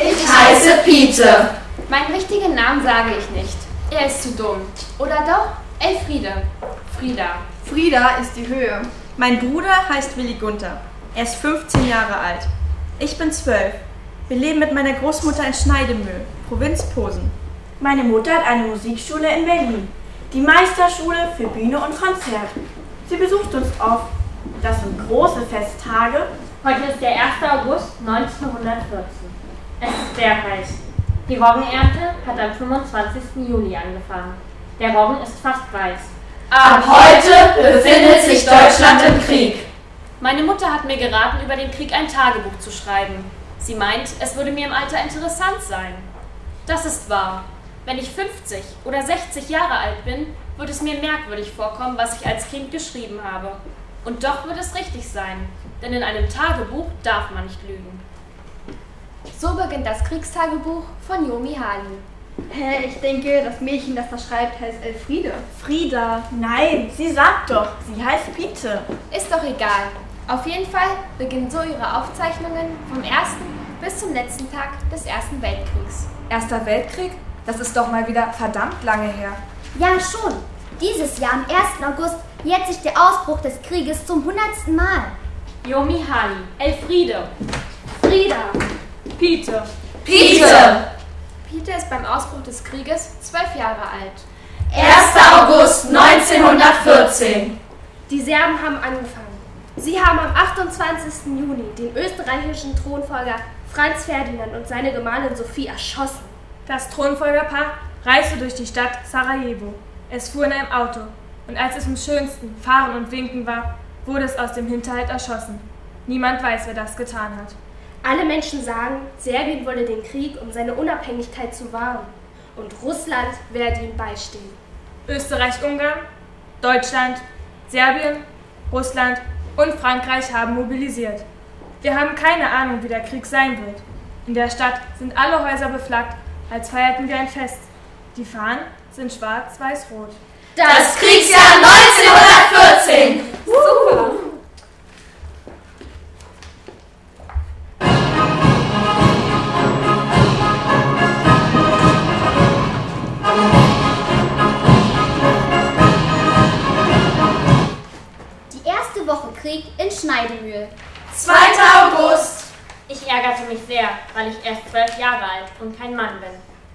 Ich heiße Pete. Meinen richtigen Namen sage ich nicht. Er ist zu dumm. Oder doch? Elfriede. Frieda. Frieda ist die Höhe. Mein Bruder heißt Willi Gunther. Er ist 15 Jahre alt. Ich bin 12. Wir leben mit meiner Großmutter in Schneidemühl, Provinz Posen. Meine Mutter hat eine Musikschule in Berlin, die Meisterschule für Bühne und Konzert. Sie besucht uns oft. Das sind große Festtage. Heute ist der 1. August 1914. Es ist sehr heiß. Die Roggenernte hat am 25. Juli angefangen. Der Roggen ist fast weiß. Ab heute befindet sich Deutschland im Krieg. Meine Mutter hat mir geraten, über den Krieg ein Tagebuch zu schreiben. Sie meint, es würde mir im Alter interessant sein. Das ist wahr. Wenn ich 50 oder 60 Jahre alt bin, wird es mir merkwürdig vorkommen, was ich als Kind geschrieben habe. Und doch wird es richtig sein, denn in einem Tagebuch darf man nicht lügen. So beginnt das Kriegstagebuch von Yomi Hali. Hä, ich denke, das Mädchen, das da schreibt, heißt Elfriede. Frieda. Nein, sie sagt doch, sie heißt Pete. Ist doch egal. Auf jeden Fall beginnen so ihre Aufzeichnungen vom ersten bis zum letzten Tag des Ersten Weltkriegs. Erster Weltkrieg? Das ist doch mal wieder verdammt lange her. Ja, schon. Dieses Jahr am 1. August jährt sich der Ausbruch des Krieges zum hundertsten Mal. Yomi Hali, Elfriede, Frieda! Pete, Pete! Peter ist beim Ausbruch des Krieges zwölf Jahre alt. 1. August 1914. Die Serben haben angefangen. Sie haben am 28. Juni den österreichischen Thronfolger Franz Ferdinand und seine Gemahlin Sophie erschossen. Das Thronfolgerpaar reiste durch die Stadt Sarajevo. Es fuhr in einem Auto und als es am schönsten Fahren und Winken war, wurde es aus dem Hinterhalt erschossen. Niemand weiß, wer das getan hat. Alle Menschen sagen, Serbien wolle den Krieg, um seine Unabhängigkeit zu wahren. Und Russland werde ihm beistehen. Österreich-Ungarn, Deutschland, Serbien, Russland und Frankreich haben mobilisiert. Wir haben keine Ahnung, wie der Krieg sein wird. In der Stadt sind alle Häuser beflaggt, als feierten wir ein Fest. Die Fahnen sind schwarz, weiß, rot. Das Kriegsjahr 1914. Super! Woche Krieg in Schneidemühl. 2. August. Ich ärgerte mich sehr, weil ich erst zwölf Jahre alt und kein Mann bin.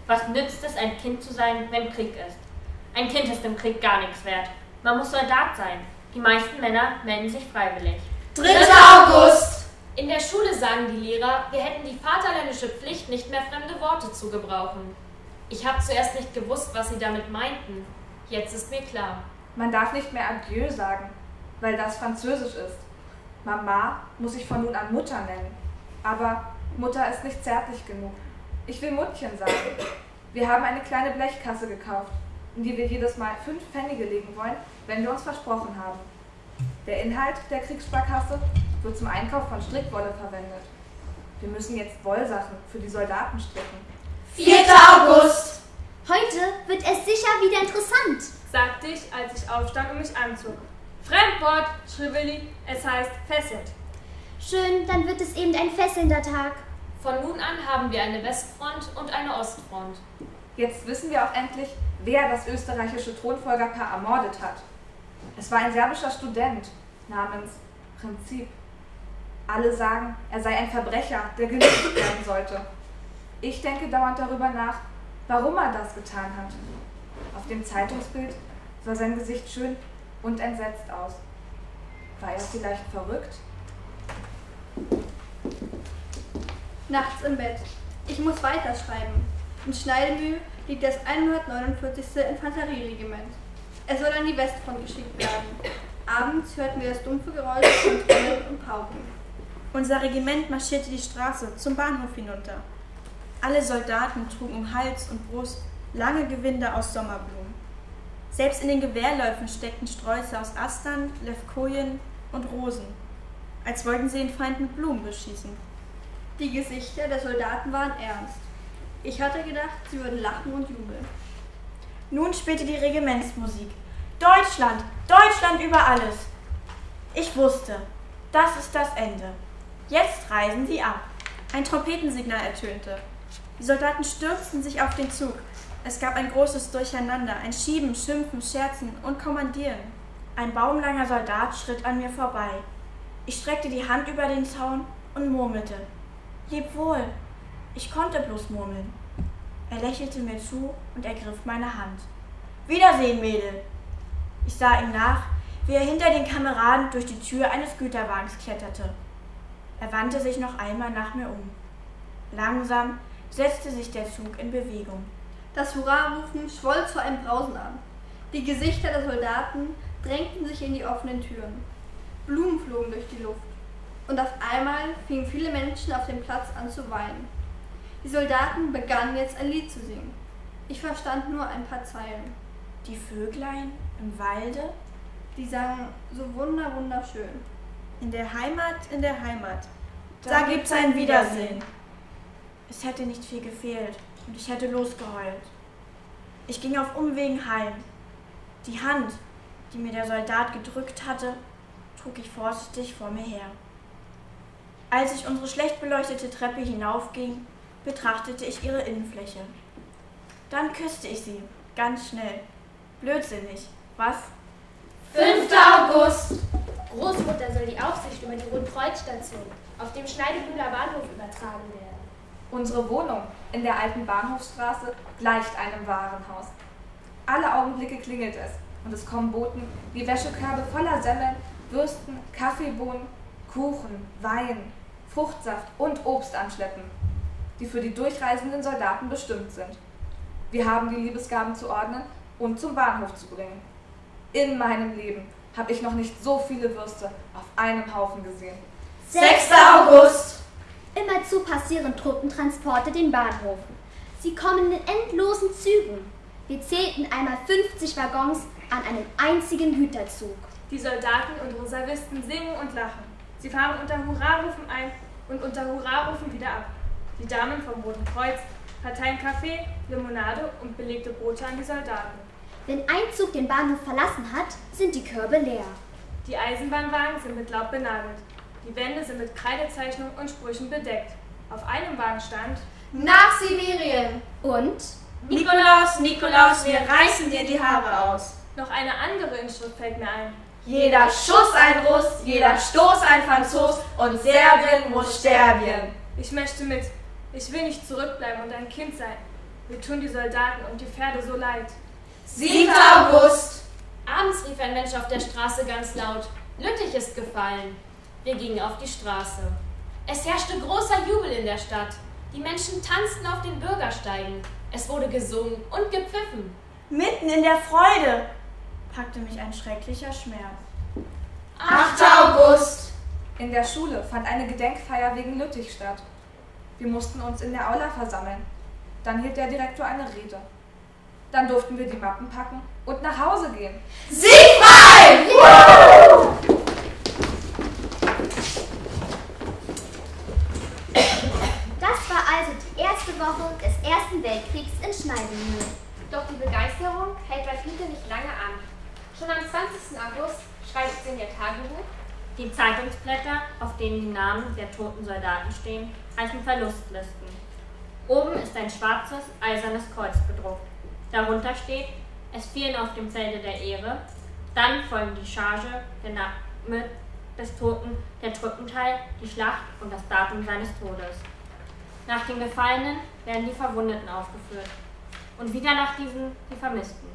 Was nützt es, ein Kind zu sein, wenn Krieg ist? Ein Kind ist im Krieg gar nichts wert. Man muss Soldat sein. Die meisten Männer melden sich freiwillig. 3. August. In der Schule sagen die Lehrer, wir hätten die vaterländische Pflicht, nicht mehr fremde Worte zu gebrauchen. Ich habe zuerst nicht gewusst, was sie damit meinten. Jetzt ist mir klar. Man darf nicht mehr Adieu sagen, weil das Französisch ist. Mama muss ich von nun an Mutter nennen. Aber Mutter ist nicht zärtlich genug. Ich will Muttchen sagen. Wir haben eine kleine Blechkasse gekauft, in die wir jedes Mal fünf Pfennige legen wollen, wenn wir uns versprochen haben. Der Inhalt der Kriegssparkasse wird zum Einkauf von Strickwolle verwendet. Wir müssen jetzt Wollsachen für die Soldaten stricken. 4. August. Heute wird es sicher wieder interessant. sagte ich, als ich aufstand und mich anzog. Fremdwort, schrie Willi, es heißt fesselt. Schön, dann wird es eben ein fesselnder Tag. Von nun an haben wir eine Westfront und eine Ostfront. Jetzt wissen wir auch endlich, wer das österreichische Thronfolgerpaar ermordet hat. Es war ein serbischer Student namens Prinzip. Alle sagen, er sei ein Verbrecher, der gelöst werden sollte. Ich denke dauernd darüber nach, warum er das getan hat. Auf dem Zeitungsbild sah sein Gesicht schön und entsetzt aus. War er vielleicht verrückt? Nachts im Bett. Ich muss weiterschreiben. In Schneidemühl liegt das 149. Infanterieregiment. Es soll an die Westfront geschickt werden. Abends hörten wir das dumpfe Geräusch von Trommeln und Pauken. Unser Regiment marschierte die Straße zum Bahnhof hinunter. Alle Soldaten trugen um Hals und Brust lange Gewinde aus Sommerblumen. Selbst in den Gewehrläufen steckten Sträuße aus Astern, Levkojen und Rosen. als wollten sie den Feind mit Blumen beschießen. Die Gesichter der Soldaten waren ernst. Ich hatte gedacht, sie würden lachen und jubeln. Nun spielte die Regimentsmusik. Deutschland, Deutschland über alles. Ich wusste, das ist das Ende. Jetzt reisen sie ab. Ein Trompetensignal ertönte. Die Soldaten stürzten sich auf den Zug. Es gab ein großes Durcheinander, ein Schieben, Schimpfen, Scherzen und Kommandieren. Ein baumlanger Soldat schritt an mir vorbei. Ich streckte die Hand über den Zaun und murmelte. Leb wohl. Ich konnte bloß murmeln. Er lächelte mir zu und ergriff meine Hand. Wiedersehen, Mädel. Ich sah ihm nach, wie er hinter den Kameraden durch die Tür eines Güterwagens kletterte. Er wandte sich noch einmal nach mir um. Langsam setzte sich der Zug in Bewegung. Das Hurrarufen schwoll zu einem Brausen an. Die Gesichter der Soldaten drängten sich in die offenen Türen. Blumen flogen durch die Luft. Und auf einmal fingen viele Menschen auf dem Platz an zu weinen. Die Soldaten begannen jetzt ein Lied zu singen. Ich verstand nur ein paar Zeilen. Die Vöglein im Walde? Die sangen so wunder wunderschön. In der Heimat, in der Heimat. Da, da gibt's ein Wiedersehen. Es hätte nicht viel gefehlt und ich hätte losgeheult. Ich ging auf Umwegen heim. Die Hand, die mir der Soldat gedrückt hatte, trug ich vorsichtig vor mir her. Als ich unsere schlecht beleuchtete Treppe hinaufging, betrachtete ich ihre Innenfläche. Dann küsste ich sie, ganz schnell. Blödsinnig, was? 5. August! Großmutter soll die Aufsicht über die Rundkreuzstation auf dem Schneidebühler Bahnhof übertragen werden. Unsere Wohnung in der alten Bahnhofstraße gleicht einem Warenhaus. Alle Augenblicke klingelt es und es kommen Boten wie Wäschekörbe voller Semmeln, Würsten, Kaffeebohnen, Kuchen, Wein, Fruchtsaft und Obst anschleppen, die für die durchreisenden Soldaten bestimmt sind. Wir haben die Liebesgaben zu ordnen und zum Bahnhof zu bringen. In meinem Leben habe ich noch nicht so viele Würste auf einem Haufen gesehen. 6. August! Immerzu passieren Truppentransporte den Bahnhof. Sie kommen in endlosen Zügen. Wir zählten einmal 50 Waggons an einem einzigen Güterzug. Die Soldaten und Reservisten singen und lachen. Sie fahren unter Hurrarufen ein und unter Hurrarufen wieder ab. Die Damen vom Roten Kreuz verteilen Kaffee, Limonade und belegte Brote an die Soldaten. Wenn ein Zug den Bahnhof verlassen hat, sind die Körbe leer. Die Eisenbahnwagen sind mit Laub benagelt. Die Wände sind mit Kreidezeichnungen und Sprüchen bedeckt. Auf einem Wagen stand Nach Sibirien und Nikolaus, Nikolaus, wir reißen dir die Haare aus. Noch eine andere Inschrift fällt mir ein. Jeder Schuss ein Russ, jeder Stoß ein Franzos und Serbien muss sterben. Ich möchte mit. Ich will nicht zurückbleiben und ein Kind sein. Wir tun die Soldaten und die Pferde so leid. 7. August! Abends rief ein Mensch auf der Straße ganz laut: Lüttich ist gefallen. Wir gingen auf die Straße. Es herrschte großer Jubel in der Stadt. Die Menschen tanzten auf den Bürgersteigen. Es wurde gesungen und gepfiffen. Mitten in der Freude packte mich ein schrecklicher Schmerz. 8. August! In der Schule fand eine Gedenkfeier wegen Lüttich statt. Wir mussten uns in der Aula versammeln. Dann hielt der Direktor eine Rede. Dann durften wir die Mappen packen und nach Hause gehen. Siegfried! Das war also die erste Woche des Ersten Weltkriegs in Schneidemühl. Doch die Begeisterung hält bei Fiete nicht lange an. Schon am 20. August schreibt sie in ihr Tagebuch, Die Zeitungsblätter, auf denen die Namen der toten Soldaten stehen, heißen Verlustlisten. Oben ist ein schwarzes, eisernes Kreuz bedruckt. Darunter steht, es fielen auf dem Felde der Ehre, dann folgen die Charge, der Name des Toten, der Truppenteil, die Schlacht und das Datum seines Todes. Nach den Gefallenen werden die Verwundeten aufgeführt. Und wieder nach diesen die Vermissten.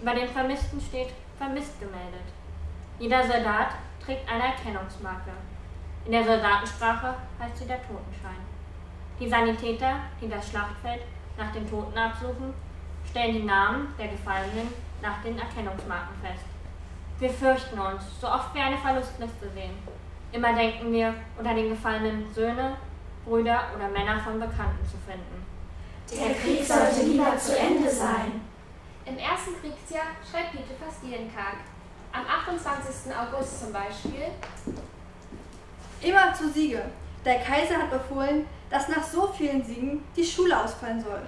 Über den Vermissten steht vermisst gemeldet. Jeder Soldat trägt eine Erkennungsmarke. In der Soldatensprache heißt sie der Totenschein. Die Sanitäter, die das Schlachtfeld nach den Toten absuchen, stellen die Namen der Gefallenen nach den Erkennungsmarken fest. Wir fürchten uns, so oft wir eine Verlustliste sehen. Immer denken wir, unter den Gefallenen Söhne, Brüder oder Männer von Bekannten zu finden. Der Krieg sollte lieber zu Ende sein. Im ersten Kriegsjahr schreibt Piete fast jeden Tag. Am 28. August zum Beispiel. Immer zu Siege. Der Kaiser hat befohlen, dass nach so vielen Siegen die Schule ausfallen soll.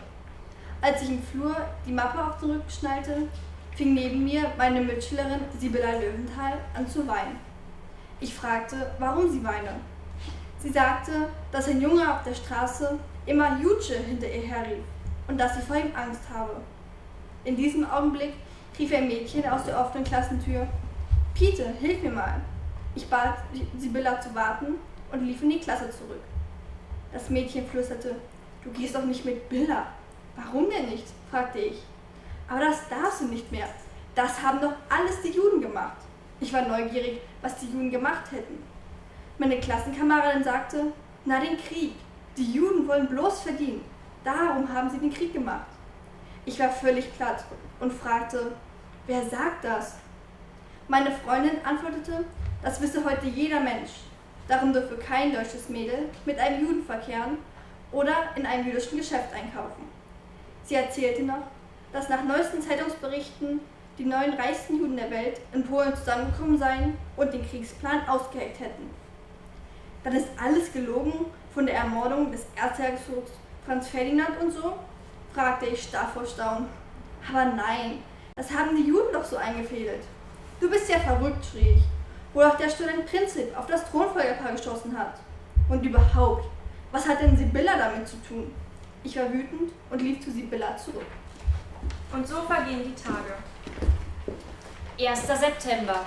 Als ich im Flur die Mappe auf den Rücken schnallte, fing neben mir meine Mitschülerin Sibylla Löwenthal an zu weinen. Ich fragte, warum sie weine. Sie sagte, dass ein Junge auf der Straße immer Jutsche hinter ihr herrief und dass sie vor ihm Angst habe. In diesem Augenblick rief ein Mädchen aus der offenen Klassentür, Pete, hilf mir mal. Ich bat Sibylla zu warten und lief in die Klasse zurück. Das Mädchen flüsterte, du gehst doch nicht mit Billa. Warum denn nicht? fragte ich. Aber das darfst du nicht mehr. Das haben doch alles die Juden gemacht. Ich war neugierig, was die Juden gemacht hätten. Meine Klassenkameradin sagte, na den Krieg. Die Juden wollen bloß verdienen. Darum haben sie den Krieg gemacht. Ich war völlig platt und fragte, wer sagt das? Meine Freundin antwortete, das wisse heute jeder Mensch. Darum dürfe kein deutsches Mädel mit einem Juden verkehren oder in einem jüdischen Geschäft einkaufen. Sie erzählte noch, dass nach neuesten Zeitungsberichten die neun reichsten Juden der Welt in Polen zusammengekommen seien und den Kriegsplan ausgeheckt hätten. Dann ist alles gelogen von der Ermordung des Erzherzogs Franz Ferdinand und so? fragte ich starr vor Staunen. Aber nein, das haben die Juden doch so eingefädelt. Du bist ja verrückt, schrie ich, wo auch der Student Prinzip auf das Thronfolgerpaar geschossen hat. Und überhaupt, was hat denn Sibylla damit zu tun? Ich war wütend und lief zu Sibylla zurück. Und so vergehen die Tage. 1. September.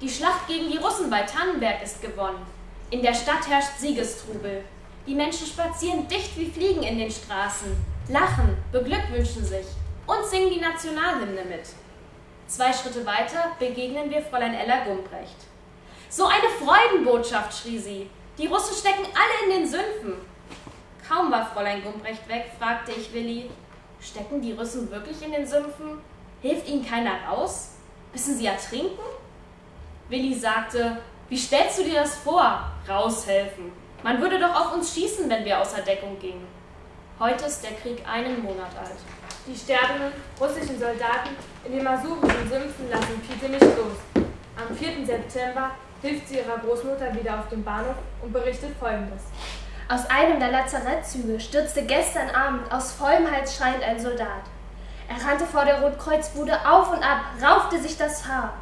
Die Schlacht gegen die Russen bei Tannenberg ist gewonnen. In der Stadt herrscht Siegestrubel. Die Menschen spazieren dicht wie Fliegen in den Straßen, lachen, beglückwünschen sich und singen die Nationalhymne mit. Zwei Schritte weiter begegnen wir Fräulein Ella Gumprecht. So eine Freudenbotschaft, schrie sie. Die Russen stecken alle in den Sümpfen. Kaum war Fräulein Gumprecht weg, fragte ich Willi, stecken die Russen wirklich in den Sümpfen? Hilft ihnen keiner raus? Müssen sie ertrinken? Willi sagte, wie stellst du dir das vor? Raushelfen. Man würde doch auf uns schießen, wenn wir außer Deckung gingen. Heute ist der Krieg einen Monat alt. Die sterbenden russischen Soldaten in den masurischen Sümpfen lassen Pite nicht los. Am 4. September hilft sie ihrer Großmutter wieder auf dem Bahnhof und berichtet folgendes. Aus einem der Lazarettzüge stürzte gestern Abend aus vollem Hals schreiend ein Soldat. Er rannte vor der Rotkreuzbude auf und ab, raufte sich das Haar,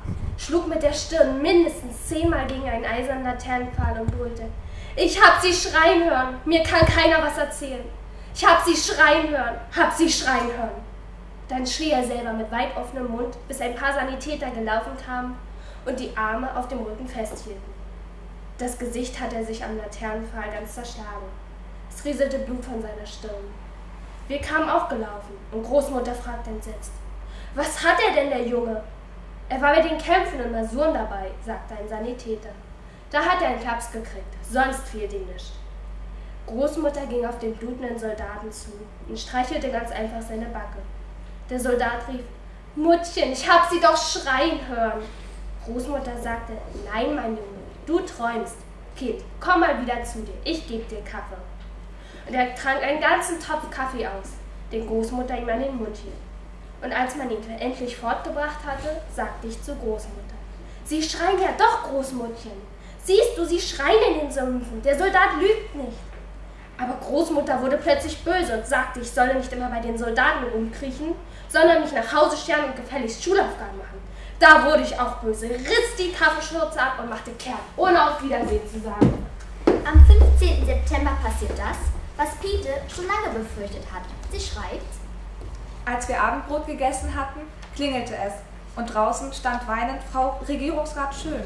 schlug mit der Stirn mindestens zehnmal gegen einen eisernen Laternenpfahl und brüllte. Ich hab sie schreien hören, mir kann keiner was erzählen. Ich hab sie schreien hören, hab sie schreien hören. Dann schrie er selber mit weit offenem Mund, bis ein paar Sanitäter gelaufen kamen und die Arme auf dem Rücken festhielten. Das Gesicht hatte er sich am Laternenpfahl ganz zerschlagen. Es rieselte Blut von seiner Stirn. Wir kamen auch gelaufen und Großmutter fragte entsetzt: Was hat er denn, der Junge? Er war bei den Kämpfen und Masuren dabei, sagte ein Sanitäter. Da hat er einen Klaps gekriegt, sonst fehlt ihm nichts. Großmutter ging auf den blutenden Soldaten zu und streichelte ganz einfach seine Backe. Der Soldat rief: Muttchen, ich hab sie doch schreien hören. Großmutter sagte: Nein, mein Junge, du träumst. Kind, komm mal wieder zu dir, ich geb dir Kaffee. Und er trank einen ganzen Topf Kaffee aus, den Großmutter ihm an den Mund hielt. Und als man ihn endlich fortgebracht hatte, sagte ich zur Großmutter: Sie schreien ja doch, Großmuttchen. Siehst du, sie schreien in den Sümpfen. Der Soldat lügt nicht. Aber Großmutter wurde plötzlich böse und sagte, ich solle nicht immer bei den Soldaten rumkriechen, sondern mich nach Hause scheren und gefälligst Schulaufgaben machen. Da wurde ich auch böse, riss die Kaffeeschürze ab und machte kehrt, ohne auf Wiedersehen zu sagen. Am 15. September passiert das, was Pete schon lange befürchtet hat. Sie schreibt, Als wir Abendbrot gegessen hatten, klingelte es und draußen stand weinend Frau Regierungsrat Schön.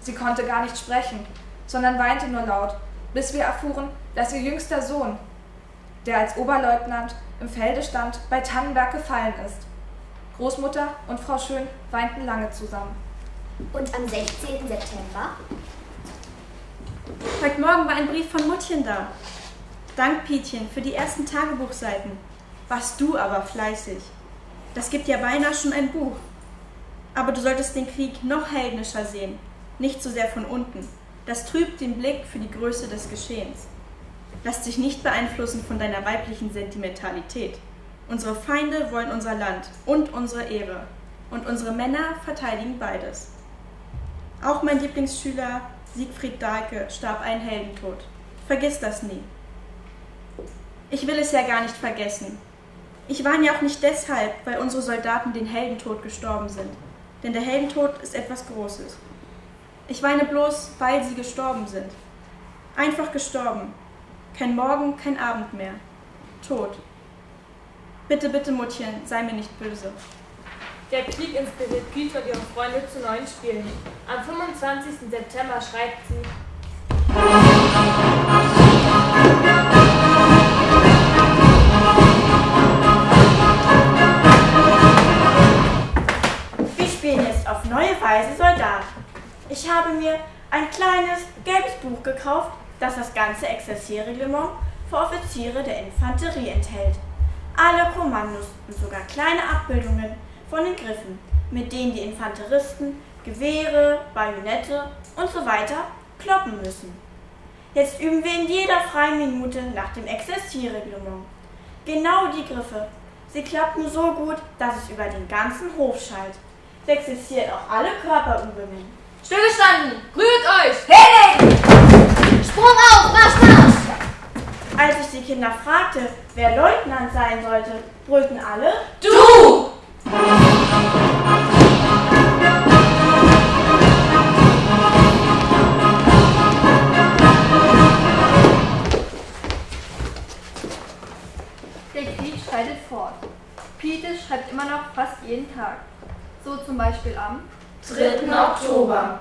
Sie konnte gar nicht sprechen, sondern weinte nur laut, bis wir erfuhren, dass ihr jüngster Sohn, der als Oberleutnant im Felde stand, bei Tannenberg gefallen ist. Großmutter und Frau Schön weinten lange zusammen. und am 16. September Heute Morgen war ein Brief von Muttchen da. Dank, Pietchen, für die ersten Tagebuchseiten. Warst du aber fleißig. Das gibt ja beinahe schon ein Buch. Aber du solltest den Krieg noch heldnischer sehen, nicht so sehr von unten. Das trübt den Blick für die Größe des Geschehens. Lass dich nicht beeinflussen von deiner weiblichen Sentimentalität. Unsere Feinde wollen unser Land und unsere Ehre. Und unsere Männer verteidigen beides. Auch mein Lieblingsschüler Siegfried Dahlke starb einen Heldentod. Vergiss das nie. Ich will es ja gar nicht vergessen. Ich weine ja auch nicht deshalb, weil unsere Soldaten den Heldentod gestorben sind. Denn der Heldentod ist etwas Großes. Ich weine bloß, weil sie gestorben sind. Einfach gestorben. Kein Morgen, kein Abend mehr. Tod. Bitte, bitte, Muttchen, sei mir nicht böse. Der Krieg inspiriert Peter und ihre Freunde zu neuen Spielen. Am 25. September schreibt sie, Weise Soldat. Ich habe mir ein kleines gelbes Buch gekauft, das das ganze Exerzierreglement für Offiziere der Infanterie enthält. Alle Kommandos und sogar kleine Abbildungen von den Griffen, mit denen die Infanteristen Gewehre, Bajonette und so weiter kloppen müssen. Jetzt üben wir in jeder freien Minute nach dem Exerzierreglement. Genau die Griffe. Sie klappen so gut, dass es über den ganzen Hof schallt. Sie exerziert auch alle Körperübungen. Stillgestanden! Rührt euch! Hinlegen! Sprung auf, Marsch, Marsch! Als ich die Kinder fragte, wer Leutnant sein sollte, brüllten alle Du! Der Krieg schreitet fort. Pete schreibt immer noch fast jeden Tag. So zum Beispiel am 3. Oktober.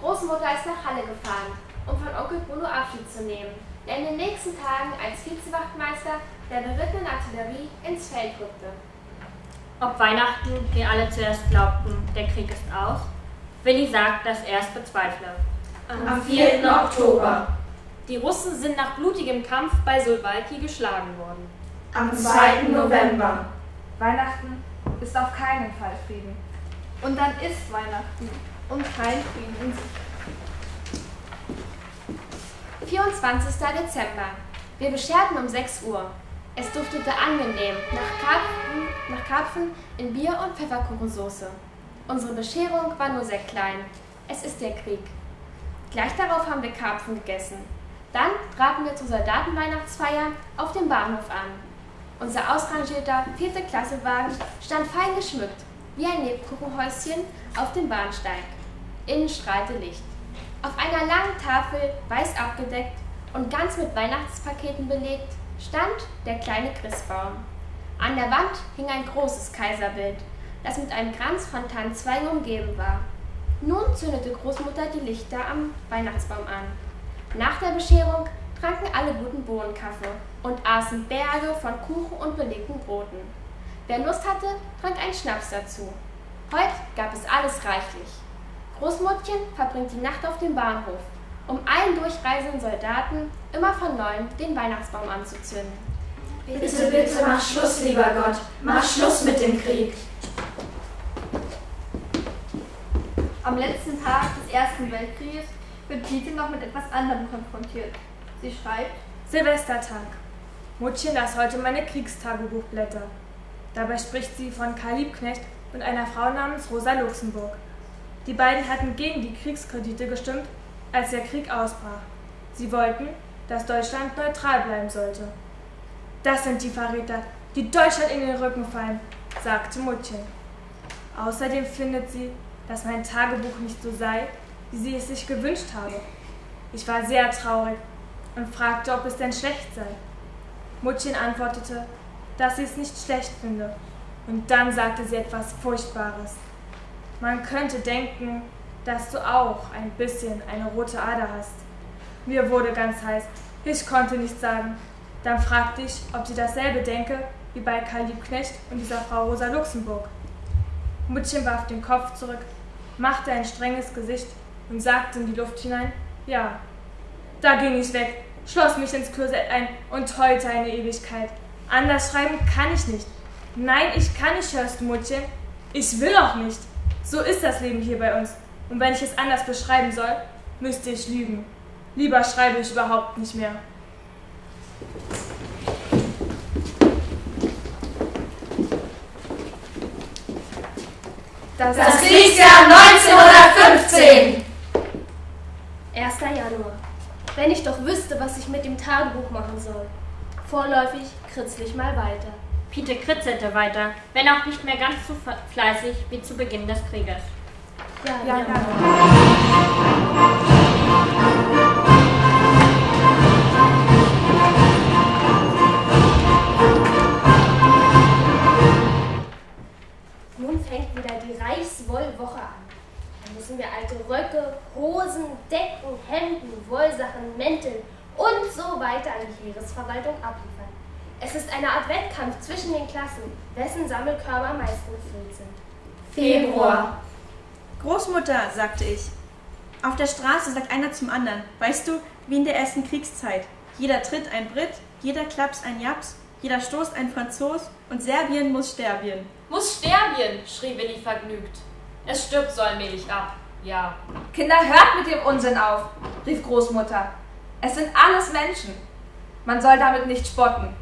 Großmutter ist nach Halle gefahren, um von Onkel Bruno Abschied zu nehmen, der in den nächsten Tagen als Vizewachtmeister der berittenen Artillerie ins Feld rückte. Ob Weihnachten wir alle zuerst glaubten, der Krieg ist aus? Willi sagt, dass er es bezweifle. Am 4. Oktober. Die Russen sind nach blutigem Kampf bei Solwalki geschlagen worden. Am 2. November. Weihnachten ist auf keinen Fall Frieden. Und dann ist Weihnachten und kein Frieden in sich. 24. Dezember. Wir bescherten um 6 Uhr. Es duftete angenehm nach Karpfen, nach Karpfen in Bier- und Pfefferkuchensoße. Unsere Bescherung war nur sehr klein. Es ist der Krieg. Gleich darauf haben wir Karpfen gegessen. Dann traten wir zur Soldatenweihnachtsfeier auf dem Bahnhof an. Unser ausrangierter vierte Klassewagen stand fein geschmückt, wie ein Lebkuchenhäuschen auf dem Bahnsteig. Innen strahlte Licht. Auf einer langen Tafel, weiß abgedeckt und ganz mit Weihnachtspaketen belegt, stand der kleine Christbaum. An der Wand hing ein großes Kaiserbild, das mit einem Kranz von Tannenzweigen umgeben war. Nun zündete Großmutter die Lichter am Weihnachtsbaum an. Nach der Bescherung tranken alle guten Bohnenkaffee und aßen Berge von Kuchen und belegten Broten. Wer Lust hatte, trank einen Schnaps dazu. Heute gab es alles reichlich. Großmuttchen verbringt die Nacht auf dem Bahnhof, um allen durchreisenden Soldaten immer von neuem den Weihnachtsbaum anzuzünden. Bitte, bitte, mach Schluss, lieber Gott. Mach Schluss mit dem Krieg. Am letzten Tag des Ersten Weltkrieges wird Pete noch mit etwas anderem konfrontiert. Sie schreibt, Silvestertag. Muttchen las heute meine Kriegstagebuchblätter. Dabei spricht sie von Karl Liebknecht und einer Frau namens Rosa Luxemburg. Die beiden hatten gegen die Kriegskredite gestimmt, als der Krieg ausbrach. Sie wollten, dass Deutschland neutral bleiben sollte. Das sind die Verräter, die Deutschland in den Rücken fallen, sagte Muttchen. Außerdem findet sie, dass mein Tagebuch nicht so sei, wie sie es sich gewünscht habe. Ich war sehr traurig und fragte, ob es denn schlecht sei. Muttchen antwortete, dass sie es nicht schlecht finde. Und dann sagte sie etwas Furchtbares. Man könnte denken, dass du auch ein bisschen eine rote Ader hast. Mir wurde ganz heiß. Ich konnte nichts sagen. Dann fragte ich, ob sie dasselbe denke wie bei Karl Liebknecht und dieser Frau Rosa Luxemburg. Muttchen warf den Kopf zurück, machte ein strenges Gesicht und sagte in die Luft hinein, ja. Da ging ich weg, schloss mich ins Klosett ein und heulte eine Ewigkeit. Anders schreiben kann ich nicht. Nein, ich kann nicht, hörst du, Muttchen. Ich will auch nicht. So ist das Leben hier bei uns. Und wenn ich es anders beschreiben soll, müsste ich lügen. Lieber schreibe ich überhaupt nicht mehr. Das Kriegsjahr 1915. 1. Januar. Wenn ich doch wüsste, was ich mit dem Tagebuch machen soll. Vorläufig kritzle ich mal weiter. Pete kritzelte weiter, wenn auch nicht mehr ganz so fleißig wie zu Beginn des Krieges. Ja, ja. ja. Nun fängt wieder die Reichswollwoche an. Da müssen wir alte Röcke, Hosen, Decken, Hemden, Wollsachen, Mäntel und so weiter an die Heeresverwaltung abliefern. Es ist eine Art Wettkampf zwischen den Klassen, wessen Sammelkörper am meisten gefüllt sind. Februar. Großmutter, sagte ich. Auf der Straße sagt einer zum anderen, weißt du, wie in der ersten Kriegszeit. Jeder tritt ein Brit, jeder klaps ein Japs, jeder stoßt ein Franzos und Serbien muss sterben. Muss sterben, schrie Willi vergnügt. Es stirbt so allmählich ab. Ja. Kinder, hört mit dem Unsinn auf, rief Großmutter. Es sind alles Menschen. Man soll damit nicht spotten.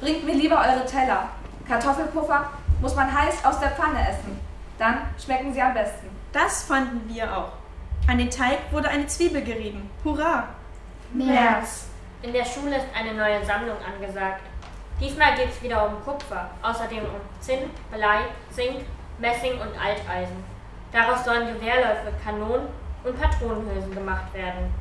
Bringt mir lieber eure Teller. Kartoffelpuffer muss man heiß aus der Pfanne essen. Dann schmecken sie am besten. Das fanden wir auch. An den Teig wurde eine Zwiebel gerieben. Hurra! März. In der Schule ist eine neue Sammlung angesagt. Diesmal geht es wieder um Kupfer, außerdem um Zinn, Blei, Zink, Messing und Alteisen. Daraus sollen Gewehrläufe, Kanonen und Patronenhülsen gemacht werden.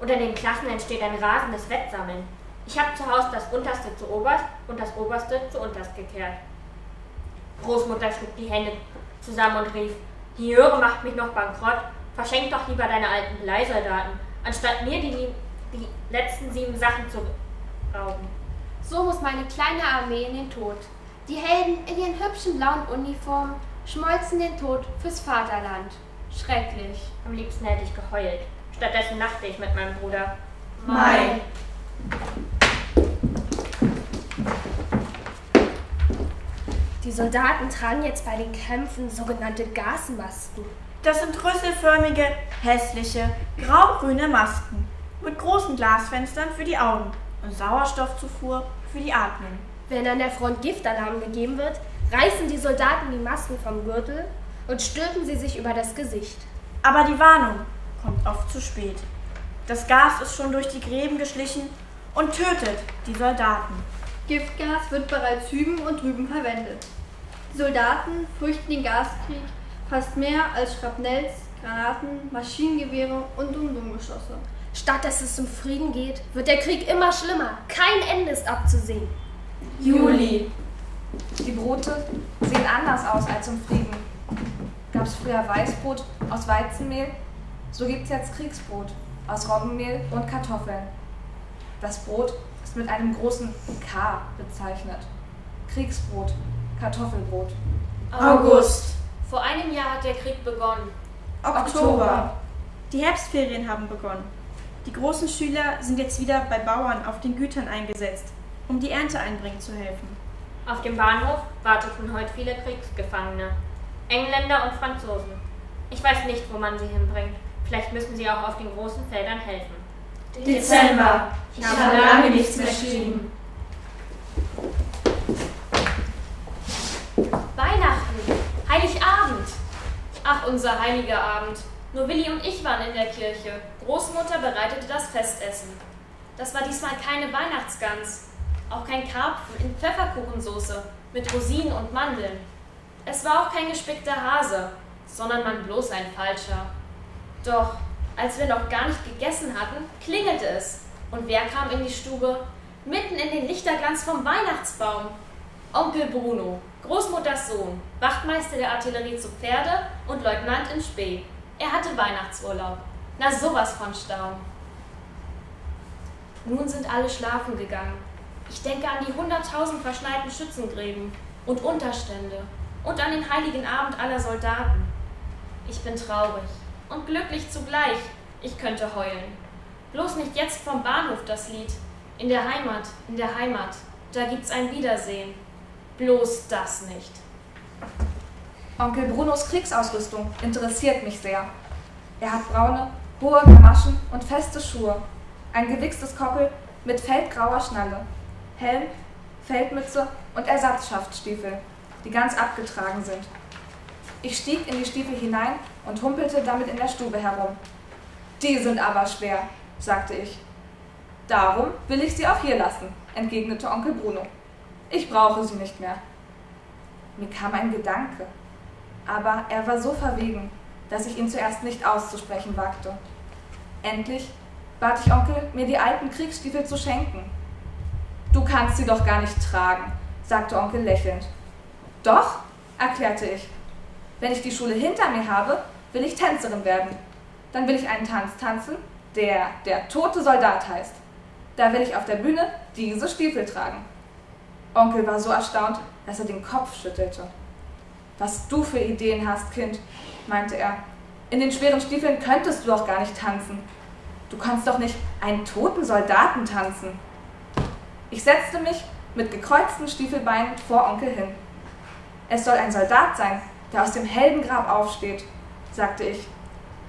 Unter den Klassen entsteht ein rasendes Wettsammeln. Ich habe zu Hause das Unterste zu Oberst und das Oberste zu Unterst gekehrt. Großmutter schlug die Hände zusammen und rief, die Jöre macht mich noch bankrott, verschenk doch lieber deine alten Bleisoldaten, anstatt mir die, die letzten sieben Sachen zu rauben. So muss meine kleine Armee in den Tod. Die Helden in ihren hübschen blauen Uniformen schmolzen den Tod fürs Vaterland. Schrecklich. Am liebsten hätte ich geheult. Stattdessen lachte ich mit meinem Bruder. Mai. Die Soldaten tragen jetzt bei den Kämpfen sogenannte Gasmasken. Das sind rüsselförmige, hässliche, grau-grüne Masken mit großen Glasfenstern für die Augen und Sauerstoffzufuhr für die Atmung. Wenn an der Front Giftalarm gegeben wird, reißen die Soldaten die Masken vom Gürtel und stülpen sie sich über das Gesicht. Aber die Warnung kommt oft zu spät. Das Gas ist schon durch die Gräben geschlichen und tötet die Soldaten. Giftgas wird bereits hüben und drüben verwendet. Die Soldaten fürchten den Gaskrieg fast mehr als Schrapnells, Granaten, Maschinengewehre und Umdumgeschosse. Statt dass es zum Frieden geht, wird der Krieg immer schlimmer. Kein Ende ist abzusehen. Juli. Die Brote sehen anders aus als im Frieden. Gab es früher Weißbrot aus Weizenmehl, so gibt es jetzt Kriegsbrot aus Roggenmehl und Kartoffeln. Das Brot ist mit einem großen K bezeichnet. Kriegsbrot, Kartoffelbrot. August. Vor einem Jahr hat der Krieg begonnen. Oktober. Die Herbstferien haben begonnen. Die großen Schüler sind jetzt wieder bei Bauern auf den Gütern eingesetzt, um die Ernte einbringen zu helfen. Auf dem Bahnhof warteten heute viele Kriegsgefangene. Engländer und Franzosen. Ich weiß nicht, wo man sie hinbringt. Vielleicht müssen sie auch auf den großen Feldern helfen. Dezember. Ich habe lange nichts mehr geschrieben. Weihnachten. Heiligabend. Ach, unser heiliger Abend. Nur Willi und ich waren in der Kirche. Großmutter bereitete das Festessen. Das war diesmal keine Weihnachtsgans. Auch kein Karpfen in Pfefferkuchensoße mit Rosinen und Mandeln. Es war auch kein gespickter Hase, sondern man bloß ein falscher. Doch, als wir noch gar nicht gegessen hatten, klingelte es. Und wer kam in die Stube? Mitten in den Lichterglanz vom Weihnachtsbaum. Onkel Bruno, Großmutters Sohn, Wachtmeister der Artillerie zu Pferde und Leutnant in Spee. Er hatte Weihnachtsurlaub. Na sowas von Staun. Nun sind alle schlafen gegangen. Ich denke an die hunderttausend verschneiten Schützengräben und Unterstände und an den heiligen Abend aller Soldaten. Ich bin traurig und glücklich zugleich. Ich könnte heulen. Bloß nicht jetzt vom Bahnhof das Lied. In der Heimat, in der Heimat, da gibt's ein Wiedersehen. Bloß das nicht. Onkel Brunos Kriegsausrüstung interessiert mich sehr. Er hat braune, hohe Gamaschen und feste Schuhe, ein gewichstes Koppel mit feldgrauer Schnalle, Helm, Feldmütze und Ersatzschaftstiefel, die ganz abgetragen sind. Ich stieg in die Stiefel hinein und humpelte damit in der Stube herum. Die sind aber schwer, sagte ich. Darum will ich sie auch hier lassen, entgegnete Onkel Bruno. Ich brauche sie nicht mehr. Mir kam ein Gedanke, aber er war so verwegen, dass ich ihn zuerst nicht auszusprechen wagte. Endlich bat ich Onkel, mir die alten Kriegsstiefel zu schenken. Du kannst sie doch gar nicht tragen, sagte Onkel lächelnd. Doch, erklärte ich. Wenn ich die Schule hinter mir habe, will ich Tänzerin werden. Dann will ich einen Tanz tanzen, der der tote Soldat heißt. Da will ich auf der Bühne diese Stiefel tragen. Onkel war so erstaunt, dass er den Kopf schüttelte. Was du für Ideen hast, Kind, meinte er. In den schweren Stiefeln könntest du doch gar nicht tanzen. Du kannst doch nicht einen toten Soldaten tanzen. Ich setzte mich mit gekreuzten Stiefelbeinen vor Onkel hin. Es soll ein Soldat sein, der aus dem Heldengrab aufsteht, sagte ich,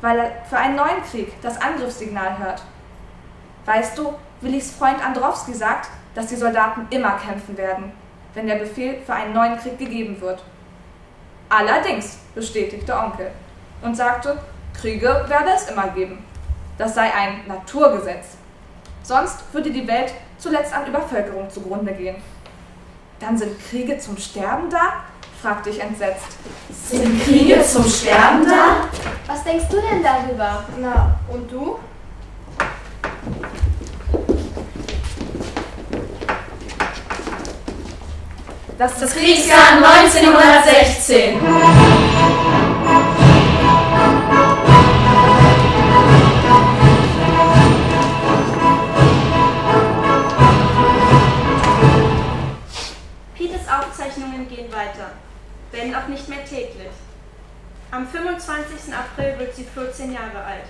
weil er für einen neuen Krieg das Angriffssignal hört. Weißt du, Willis Freund Androwski sagt, dass die Soldaten immer kämpfen werden, wenn der Befehl für einen neuen Krieg gegeben wird. Allerdings, bestätigte Onkel und sagte, Kriege werde es immer geben. Das sei ein Naturgesetz. Sonst würde die Welt zuletzt an Übervölkerung zugrunde gehen. Dann sind Kriege zum Sterben da? fragte ich entsetzt. Sind Kriege zum Sterben da? Was denkst du denn darüber? Na, und du? Das, Das Kriegsjahr 1916. Peters Aufzeichnungen gehen weiter, wenn auch nicht mehr täglich. Am 25. April wird sie 14 Jahre alt.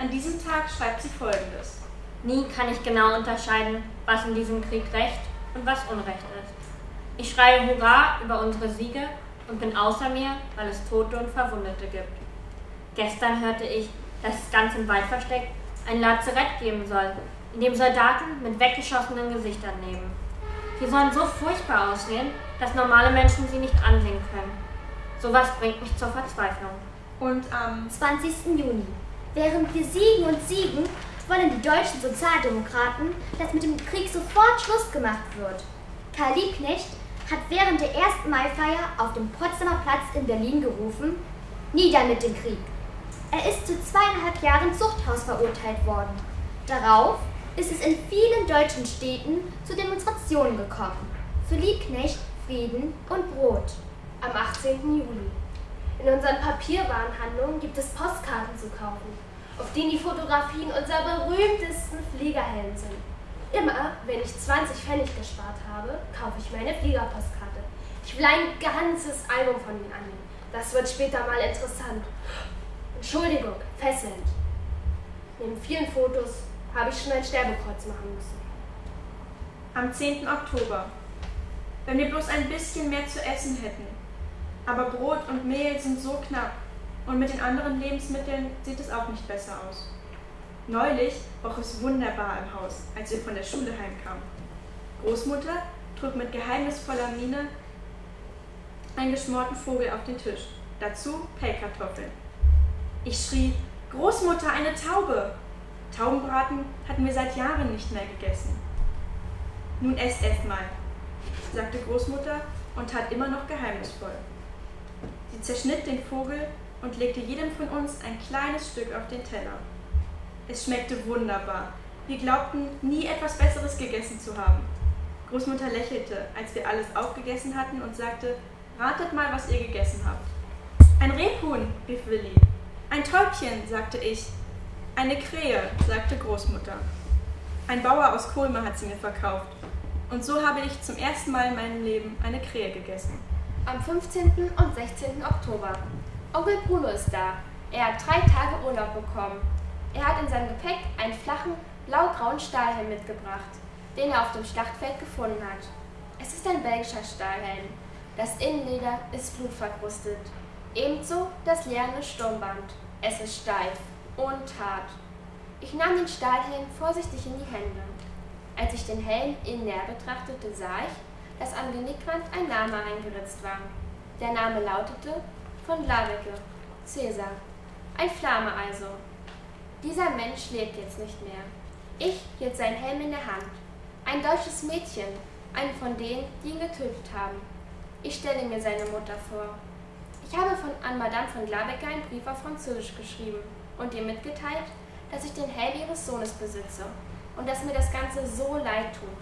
An diesem Tag schreibt sie folgendes. Nie kann ich genau unterscheiden, was in diesem Krieg Recht und was Unrecht ist. Ich schreie Hurra über unsere Siege und bin außer mir, weil es Tote und Verwundete gibt. Gestern hörte ich, dass es ganz im Wald versteckt ein Lazarett geben soll, in dem Soldaten mit weggeschossenen Gesichtern leben. Sie sollen so furchtbar aussehen, dass normale Menschen sie nicht ansehen können. Sowas bringt mich zur Verzweiflung. Und am 20. Juni. Während wir siegen und siegen, wollen die deutschen Sozialdemokraten, dass mit dem Krieg sofort Schluss gemacht wird. Karl Liebknecht hat während der ersten Maifeier auf dem Potsdamer Platz in Berlin gerufen, nieder mit dem Krieg. Er ist zu zweieinhalb Jahren Zuchthaus verurteilt worden. Darauf ist es in vielen deutschen Städten zu Demonstrationen gekommen. Für Liebknecht Frieden und Brot. Am 18. Juli. In unseren Papierwarenhandlungen gibt es Postkarten zu kaufen, auf denen die Fotografien unserer berühmtesten Fliegerhelden sind. Immer, wenn ich 20 Pfennig gespart habe, kaufe ich meine Fliegerpostkarte. Ich will ein ganzes Album von ihnen annehmen. Das wird später mal interessant. Entschuldigung, fesselnd. Neben vielen Fotos habe ich schon ein Sterbekreuz machen müssen. Am 10. Oktober. Wenn wir bloß ein bisschen mehr zu essen hätten. Aber Brot und Mehl sind so knapp und mit den anderen Lebensmitteln sieht es auch nicht besser aus. Neulich roch es wunderbar im Haus, als wir von der Schule heimkamen. Großmutter trug mit geheimnisvoller Miene einen geschmorten Vogel auf den Tisch, dazu Pellkartoffeln. Ich schrie, Großmutter, eine Taube! Taubenbraten hatten wir seit Jahren nicht mehr gegessen. Nun esst erst mal, sagte Großmutter und tat immer noch geheimnisvoll. Sie zerschnitt den Vogel und legte jedem von uns ein kleines Stück auf den Teller. Es schmeckte wunderbar. Wir glaubten, nie etwas Besseres gegessen zu haben. Großmutter lächelte, als wir alles aufgegessen hatten und sagte, ratet mal, was ihr gegessen habt. Ein Rebhuhn, rief Willi. Ein Täubchen, sagte ich. Eine Krähe, sagte Großmutter. Ein Bauer aus Kulme hat sie mir verkauft. Und so habe ich zum ersten Mal in meinem Leben eine Krähe gegessen. Am 15. und 16. Oktober. Onkel Bruno ist da. Er hat drei Tage Urlaub bekommen. Er hat in seinem Gepäck einen flachen, blau-grauen Stahlhelm mitgebracht, den er auf dem Schlachtfeld gefunden hat. Es ist ein belgischer Stahlhelm. Das Innenleder ist blutverkrustet. Ebenso das lerne Sturmband. Es ist steif und hart. Ich nahm den Stahlhelm vorsichtig in die Hände. Als ich den Helm innen näher betrachtete, sah ich, dass am Genickwand ein Name eingeritzt war. Der Name lautete von Lavecke, Cäsar. Ein Flamme also. Dieser Mensch lebt jetzt nicht mehr. Ich hielt seinen Helm in der Hand. Ein deutsches Mädchen, eine von denen, die ihn getötet haben. Ich stelle mir seine Mutter vor. Ich habe von, an Madame von Glabecker einen Brief auf Französisch geschrieben und ihr mitgeteilt, dass ich den Helm ihres Sohnes besitze und dass mir das Ganze so leid tut.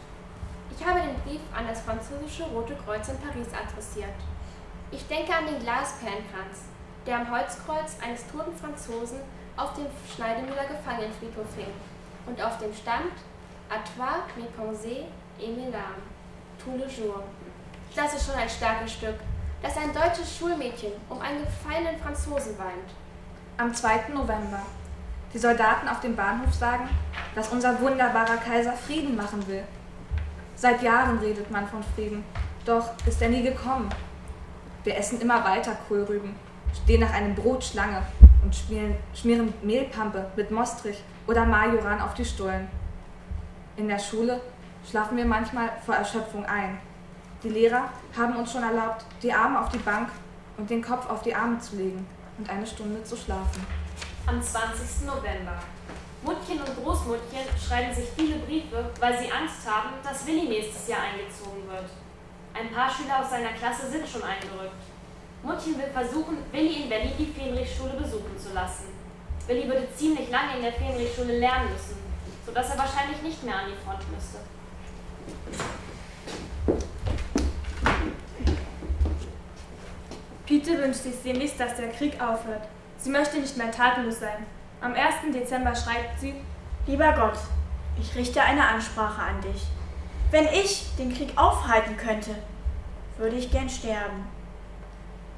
Ich habe den Brief an das französische Rote Kreuz in Paris adressiert. Ich denke an den Glasperlenkranz, der am Holzkreuz eines toten Franzosen auf dem Schneidemüller Gefangenenfriedhof hing und auf dem stand À toi, mes pensées et mes tout le jour. Das ist schon ein starkes Stück, dass ein deutsches Schulmädchen um einen gefallenen Franzosen weint. Am 2. November. Die Soldaten auf dem Bahnhof sagen, dass unser wunderbarer Kaiser Frieden machen will. Seit Jahren redet man von Frieden, doch ist er nie gekommen. Wir essen immer weiter Kohlrüben, stehen nach einem Brot Schlange und schmieren, schmieren Mehlpampe mit Mostrich oder Majoran auf die Stullen. In der Schule schlafen wir manchmal vor Erschöpfung ein. Die Lehrer haben uns schon erlaubt, die Arme auf die Bank und den Kopf auf die Arme zu legen und eine Stunde zu schlafen. Am 20. November. Muttchen und Großmuttchen schreiben sich viele Briefe, weil sie Angst haben, dass Willi nächstes Jahr eingezogen wird. Ein paar Schüler aus seiner Klasse sind schon eingerückt. Muttchen will versuchen, Willi in Berlin die Fähnrichschule besuchen zu lassen. Willi würde ziemlich lange in der Fähnrichschule lernen müssen, sodass er wahrscheinlich nicht mehr an die Front müsste. Pete wünscht sich sehnlichst, dass der Krieg aufhört. Sie möchte nicht mehr tatenlos sein. Am 1. Dezember schreibt sie, Lieber Gott, ich richte eine Ansprache an dich. Wenn ich den Krieg aufhalten könnte, würde ich gern sterben.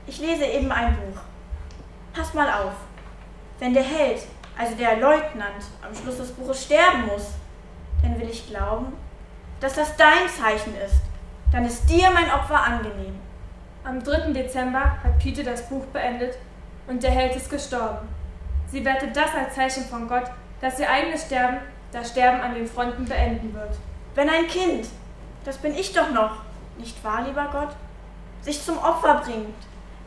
Ich lese eben ein Buch. Pass mal auf. Wenn der Held, also der Leutnant, am Schluss des Buches sterben muss, dann will ich glauben, dass das dein Zeichen ist. Dann ist dir mein Opfer angenehm. am 3. Dezember hat Pete das Buch beendet und der Held ist gestorben. Sie wertet das als Zeichen von Gott, dass ihr eigenes Sterben das Sterben an den Fronten beenden wird. Wenn ein Kind, das bin ich doch noch, nicht wahr, lieber Gott, sich zum Opfer bringt,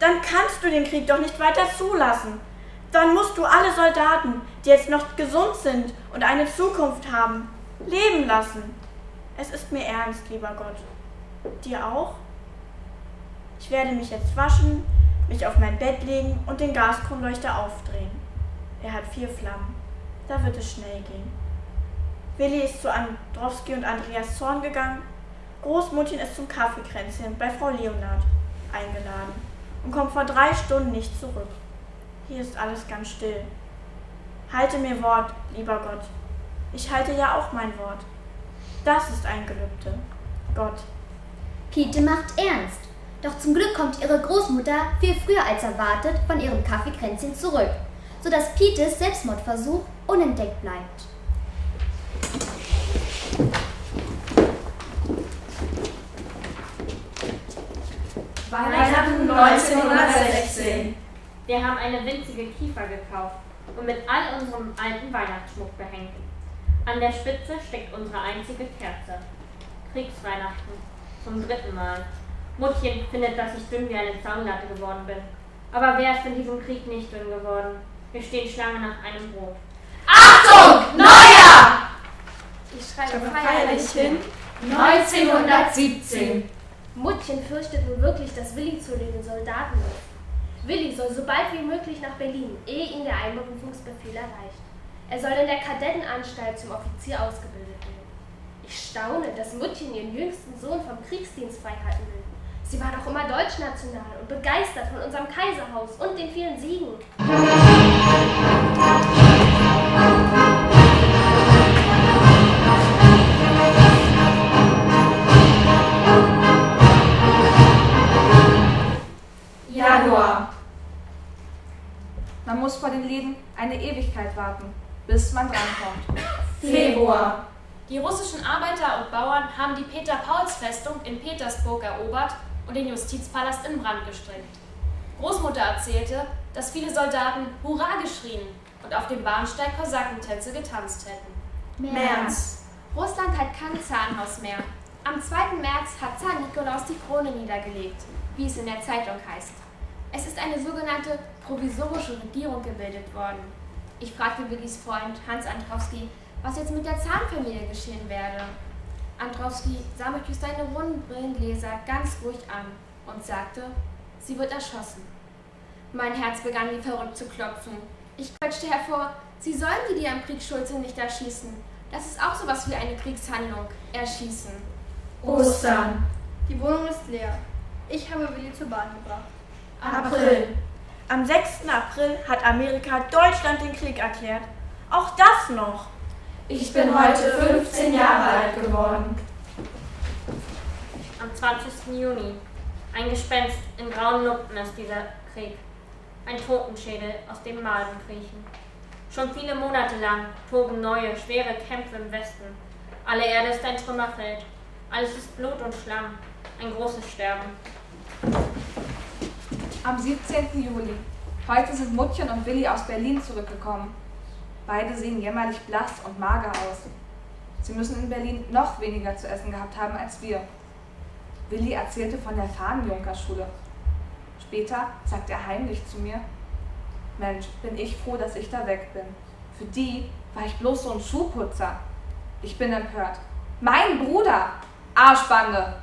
dann kannst du den Krieg doch nicht weiter zulassen. Dann musst du alle Soldaten, die jetzt noch gesund sind und eine Zukunft haben, leben lassen. Es ist mir ernst, lieber Gott. Dir auch? Ich werde mich jetzt waschen, mich auf mein Bett legen und den Gaskronleuchter aufdrehen. Er hat vier Flammen. Da wird es schnell gehen. Willi ist zu Androwski und Andreas Zorn gegangen. Großmuttchen ist zum Kaffeekränzchen bei Frau Leonard eingeladen und kommt vor drei Stunden nicht zurück. Hier ist alles ganz still. Halte mir Wort, lieber Gott. Ich halte ja auch mein Wort. Das ist ein Gelübde. Gott. Pete macht ernst. Doch zum Glück kommt ihre Großmutter viel früher als erwartet von ihrem Kaffeekränzchen zurück, sodass Petes Selbstmordversuch unentdeckt bleibt. Weihnachten 1916. Wir haben eine winzige Kiefer gekauft und mit all unserem alten Weihnachtsschmuck behängt. An der Spitze steckt unsere einzige Kerze. Kriegsweihnachten. Zum dritten Mal. Muttchen findet, dass ich dünn wie eine Zaunlatte geworden bin. Aber wer ist in diesem Krieg nicht dünn geworden? Wir stehen Schlange nach einem Brot. Achtung! Neujahr! Ich schreibe feierlich hin. 1917. Muttchen fürchtet nun wirklich, dass Willi zu den Soldaten wird. Willi soll so bald wie möglich nach Berlin, ehe ihn der Einberufungsbefehl erreicht. Er soll in der Kadettenanstalt zum Offizier ausgebildet werden. Ich staune, dass Muttchen ihren jüngsten Sohn vom Kriegsdienst freihalten will. Sie war doch immer deutschnational und begeistert von unserem Kaiserhaus und den vielen Siegen. Januar. Muss vor den Läden eine Ewigkeit warten, bis man drankommt. Februar. Die russischen Arbeiter und Bauern haben die Peter-Pauls-Festung in Petersburg erobert und den Justizpalast in Brand gesteckt. Großmutter erzählte, dass viele Soldaten Hurra geschrien und auf dem Bahnsteig Kosakentänze getanzt hätten. März. Russland hat kein Zahnhaus mehr. Am 2. März hat Zar Nikolaus die Krone niedergelegt, wie es in der Zeitung heißt. Es ist eine sogenannte provisorische Regierung gebildet worden. Ich fragte Willis Freund Hans Antrowski, was jetzt mit der Zahnfamilie geschehen werde. Antrowski sah mich durch seine runden Brillengläser ganz ruhig an und sagte, sie wird erschossen. Mein Herz begann wie verrückt zu klopfen. Ich quetschte hervor, sie sollen die, die am Krieg schuld sind, nicht erschießen. Das ist auch sowas wie eine Kriegshandlung. Erschießen. Ostern. Die Wohnung ist leer. Ich habe Willi zur Bahn gebracht. April. Am 6. April hat Amerika Deutschland den Krieg erklärt. Auch das noch. Ich bin heute 15 Jahre alt geworden. Am 20. Juni. Ein Gespenst in grauen Lumpen ist dieser Krieg. Ein Totenschädel, aus dem Maden kriechen. Schon viele Monate lang toben neue, schwere Kämpfe im Westen. Alle Erde ist ein Trümmerfeld. Alles ist Blut und Schlamm. Ein großes Sterben. Am 17. Juli. Heute sind Muttchen und Willi aus Berlin zurückgekommen. Beide sehen jämmerlich blass und mager aus. Sie müssen in Berlin noch weniger zu essen gehabt haben als wir. Willi erzählte von der Fahnenjunkerschule. Später sagte er heimlich zu mir, Mensch, bin ich froh, dass ich da weg bin. Für die war ich bloß so ein Schuhputzer. Ich bin empört. Mein Bruder! Arschbande!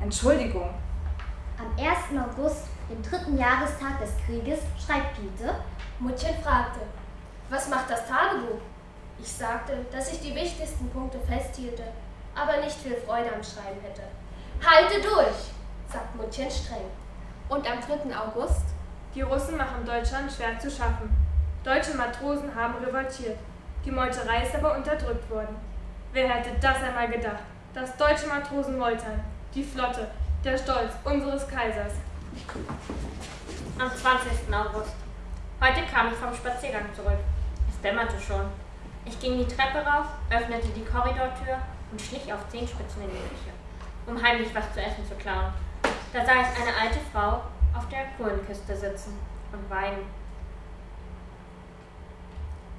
Entschuldigung. Am 1. August, dem dritten Jahrestag des Krieges, schreibt Piete, Muttchen fragte, was macht das Tagebuch? Ich sagte, dass ich die wichtigsten Punkte festhielte, aber nicht viel Freude am Schreiben hätte. Halte durch, sagt Muttchen streng. Und am 3. August? Die Russen machen Deutschland schwer zu schaffen. Deutsche Matrosen haben revoltiert. Die Meuterei ist aber unterdrückt worden. Wer hätte das einmal gedacht, dass deutsche Matrosen meutern? Die Flotte, der Stolz unseres Kaisers. Am 20. August. Heute kam ich vom Spaziergang zurück. Es dämmerte schon. Ich ging die Treppe rauf, öffnete die Korridortür und schlich auf Zehenspitzen in die Küche, um heimlich was zu essen zu klauen. Da sah ich eine alte Frau auf der Kohlenkiste sitzen und weinen.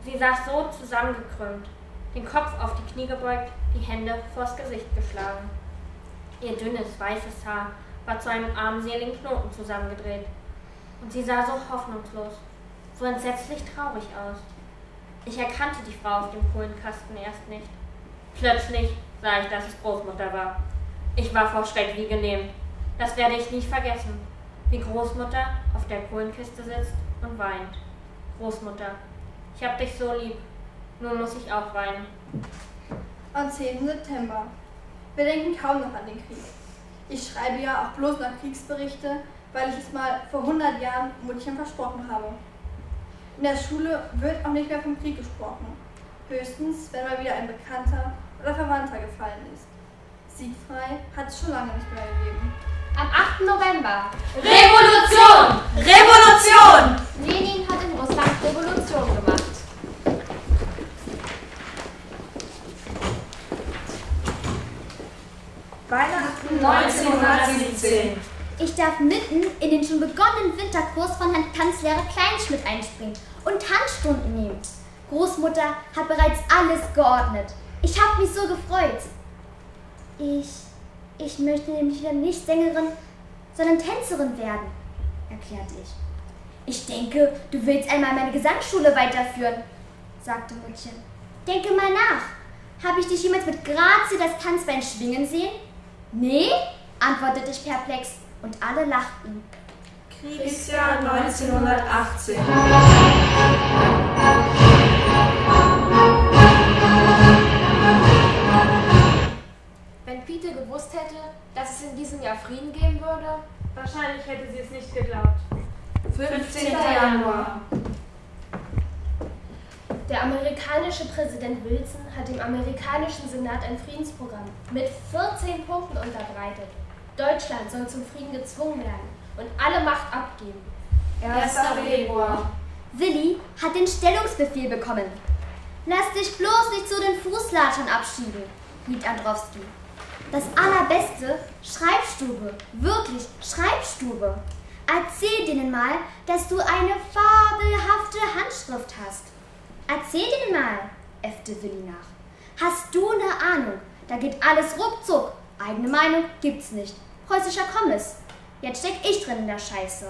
Sie saß so zusammengekrümmt, den Kopf auf die Knie gebeugt, die Hände vors Gesicht geschlagen. Ihr dünnes, weißes Haar war zu einem armseligen Knoten zusammengedreht. Und sie sah so hoffnungslos, so entsetzlich traurig aus. Ich erkannte die Frau auf dem Kohlenkasten erst nicht. Plötzlich sah ich, dass es Großmutter war. Ich war vor Schreck wie gelähmt. Das werde ich nicht vergessen. Wie Großmutter auf der Kohlenkiste sitzt und weint. Großmutter, ich hab dich so lieb. Nun muss ich auch weinen. Am 10. September. Wir denken kaum noch an den Krieg. Ich schreibe ja auch bloß noch Kriegsberichte, weil ich es mal vor 100 Jahren Muttchen versprochen habe. In der Schule wird auch nicht mehr vom Krieg gesprochen. Höchstens, wenn mal wieder ein Bekannter oder Verwandter gefallen ist. Siegfrei hat es schon lange nicht mehr gegeben. Am 8. November. Revolution! Revolution! Lenin hat in Russland Revolution gemacht. Weihnachten 1917. Ich darf mitten in den schon begonnenen Winterkurs von Herrn Tanzlehrer Kleinschmidt einspringen und Tanzstunden nehmen. Großmutter hat bereits alles geordnet. Ich habe mich so gefreut. Ich, ich möchte nämlich wieder nicht Sängerin, sondern Tänzerin werden, erklärte ich. Ich denke, du willst einmal meine Gesangsschule weiterführen, sagte Muttchen. Denke mal nach. Habe ich dich jemals mit Grazie das Tanzbein schwingen sehen? Nee, antwortete ich perplex und alle lachten. Kriegsjahr 1918. Wenn Pete gewusst hätte, dass es in diesem Jahr Frieden geben würde, Wahrscheinlich hätte sie es nicht geglaubt. 15. Januar. Der amerikanische Präsident Wilson hat dem amerikanischen Senat ein Friedensprogramm mit 14 Punkten unterbreitet. Deutschland soll zum Frieden gezwungen werden und alle Macht abgeben. 1. Februar. Willi hat den Stellungsbefehl bekommen. Lass dich bloß nicht zu den Fußlatschern abschieben, riet Androwski. Das Allerbeste, Schreibstube, wirklich Schreibstube. Erzähl denen mal, dass du eine fabelhafte Handschrift hast. Erzähl denen mal, äffte Willi nach. Hast du eine Ahnung? Da geht alles ruckzuck. Eigene Meinung gibt's nicht. Preußischer Kommiss. Jetzt steck ich drin in der Scheiße.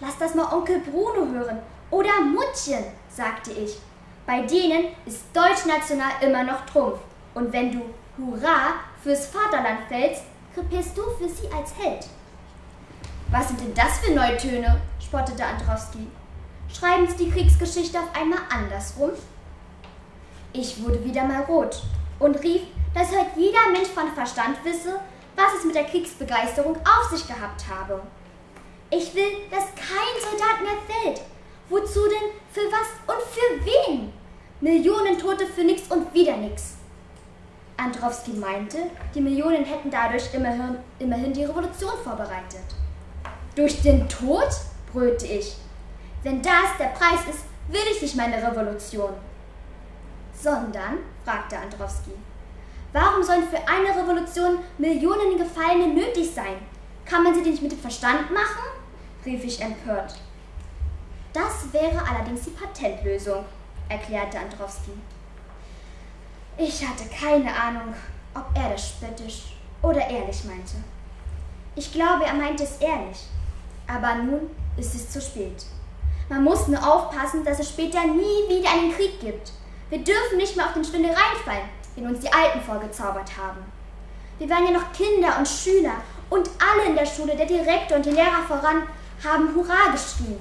Lass das mal Onkel Bruno hören Oder Muttchen, sagte ich. Bei denen ist Deutschnational immer noch Trumpf. Und wenn du Hurra fürs Vaterland fällst, krepierst du für sie als Held. Was sind denn das für Neutöne? spottete Androwski. Schreiben Sie die Kriegsgeschichte auf einmal andersrum? Ich wurde wieder mal rot und rief, dass heute jeder Mensch von Verstand wisse, was es mit der Kriegsbegeisterung auf sich gehabt habe. Ich will, dass kein Soldat mehr fällt. Wozu denn? Für was und für wen? Millionen Tote für nix und wieder nix. Androwski meinte, die Millionen hätten dadurch immerhin, immerhin die Revolution vorbereitet. Durch den Tod? brüllte ich. Wenn das der Preis ist, will ich nicht meine Revolution. Sondern, fragte Androwski, warum sollen für eine Revolution Millionen Gefallene nötig sein? Kann man sie denn nicht mit dem Verstand machen? rief ich empört. Das wäre allerdings die Patentlösung, erklärte Androwski. Ich hatte keine Ahnung, ob er das spöttisch oder ehrlich meinte. Ich glaube, er meinte es ehrlich. Aber nun ist es zu spät. Man muss nur aufpassen, dass es später nie wieder einen Krieg gibt. Wir dürfen nicht mehr auf den Stünde reinfallen, den uns die Alten vorgezaubert haben. Wir waren ja noch Kinder und Schüler und alle in der Schule, der Direktor und die Lehrer voran, haben Hurra geschrien.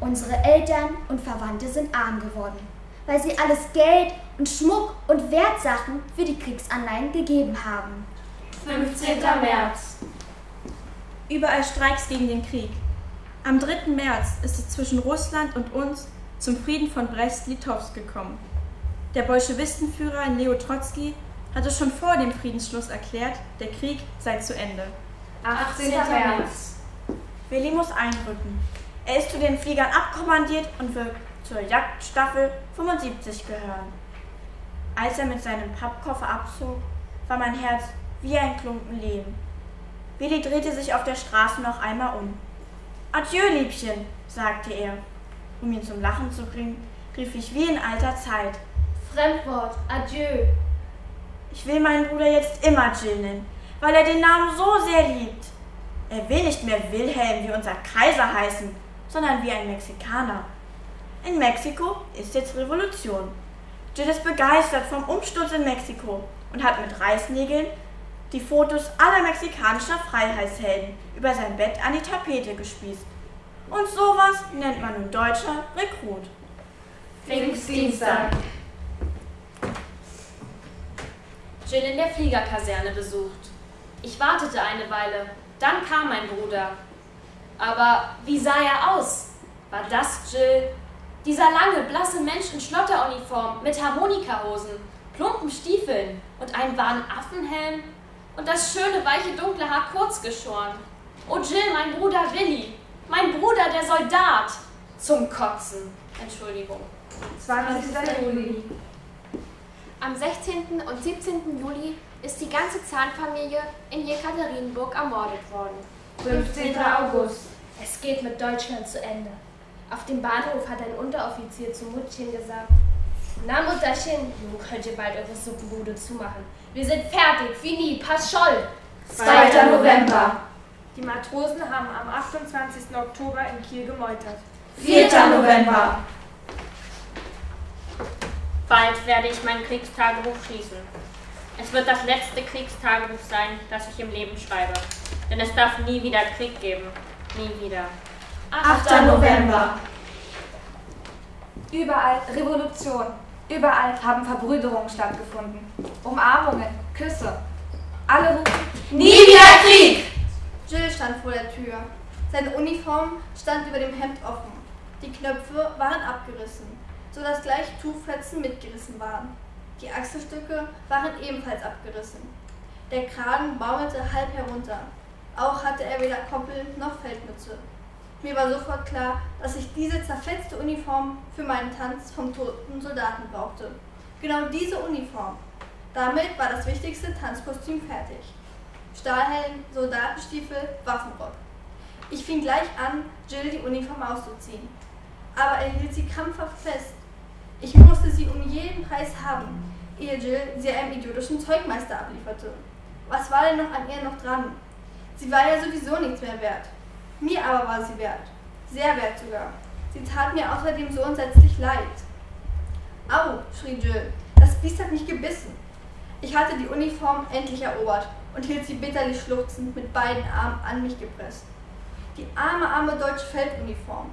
Unsere Eltern und Verwandte sind arm geworden, weil sie alles Geld und Schmuck und Wertsachen für die Kriegsanleihen gegeben haben. 15. März. Überall Streiks gegen den Krieg. Am 3. März ist es zwischen Russland und uns zum Frieden von Brest-Litowsk gekommen. Der Bolschewistenführer Leo Trotzki hatte schon vor dem Friedensschluss erklärt, der Krieg sei zu Ende. 18. März. Willi muss einrücken. Er ist zu den Fliegern abkommandiert und wird zur Jagdstaffel 75 gehören. Als er mit seinem Pappkoffer abzog, war mein Herz wie ein Klumpen Lehm. Willi drehte sich auf der Straße noch einmal um. Adieu, Liebchen, sagte er. Um ihn zum Lachen zu bringen, rief ich wie in alter Zeit. Fremdwort, adieu. Ich will meinen Bruder jetzt immer Jill nennen, weil er den Namen so sehr liebt. Er will nicht mehr Wilhelm wie unser Kaiser heißen, sondern wie ein Mexikaner. In Mexiko ist jetzt Revolution. Jill ist begeistert vom Umsturz in Mexiko und hat mit Reißnägeln die Fotos aller mexikanischer Freiheitshelden über sein Bett an die Tapete gespießt. Und sowas nennt man nun deutscher Rekrut. Pfingstdienstag. Jill in der Fliegerkaserne besucht. Ich wartete eine Weile, dann kam mein Bruder. Aber wie sah er aus? War das Jill? Dieser lange, blasse Mensch in Schlotteruniform mit Harmonikahosen, plumpen Stiefeln und einem wahren Affenhelm und das schöne, weiche, dunkle Haar kurz geschoren. Oh Jill, mein Bruder Willi, mein Bruder, der Soldat. Zum Kotzen. Entschuldigung. 20. Juli. Am 16. und 17. Juli ist die ganze Zahnfamilie in Jekaterinburg ermordet worden. 15. August. Es geht mit Deutschland zu Ende. Auf dem Bahnhof hat ein Unteroffizier zu Muttchen gesagt, na Mutterchen, nun könnt ihr bald eure Suppenbude zumachen. Wir sind fertig, fini, pass scholl. 2. November. Die Matrosen haben am 28. Oktober in Kiel gemeutert. 4. November. Bald werde ich mein Kriegstagebuch schließen. Es wird das letzte Kriegstagebuch sein, das ich im Leben schreibe. Denn es darf nie wieder Krieg geben. Nie wieder. 8. November. Überall Revolution. Überall haben Verbrüderungen stattgefunden. Umarmungen, Küsse. Alle rufen Nie wieder Krieg! Jill stand vor der Tür. Seine Uniform stand über dem Hemd offen. Die Knöpfe waren abgerissen, sodass gleich Tuchfetzen mitgerissen waren. Die Achselstücke waren ebenfalls abgerissen. Der Kragen baumelte halb herunter. Auch hatte er weder Koppel noch Feldmütze. Mir war sofort klar, dass ich diese zerfetzte Uniform für meinen Tanz vom toten Soldaten brauchte. Genau diese Uniform. Damit war das wichtigste Tanzkostüm fertig. Stahlhelm, Soldatenstiefel, Waffenrock. Ich fing gleich an, Jill die Uniform auszuziehen. Aber er hielt sie krampfhaft fest. Ich musste sie um jeden Preis haben, ehe Jill sie einem idiotischen Zeugmeister ablieferte. Was war denn noch an ihr noch dran? Sie war ja sowieso nichts mehr wert. Mir aber war sie wert. Sehr wert sogar. Sie tat mir außerdem so entsetzlich leid. Au, schrie Jill, das Biest hat mich gebissen. Ich hatte die Uniform endlich erobert und hielt sie bitterlich schluchzend mit beiden Armen an mich gepresst. Die arme, arme deutsche Felduniform.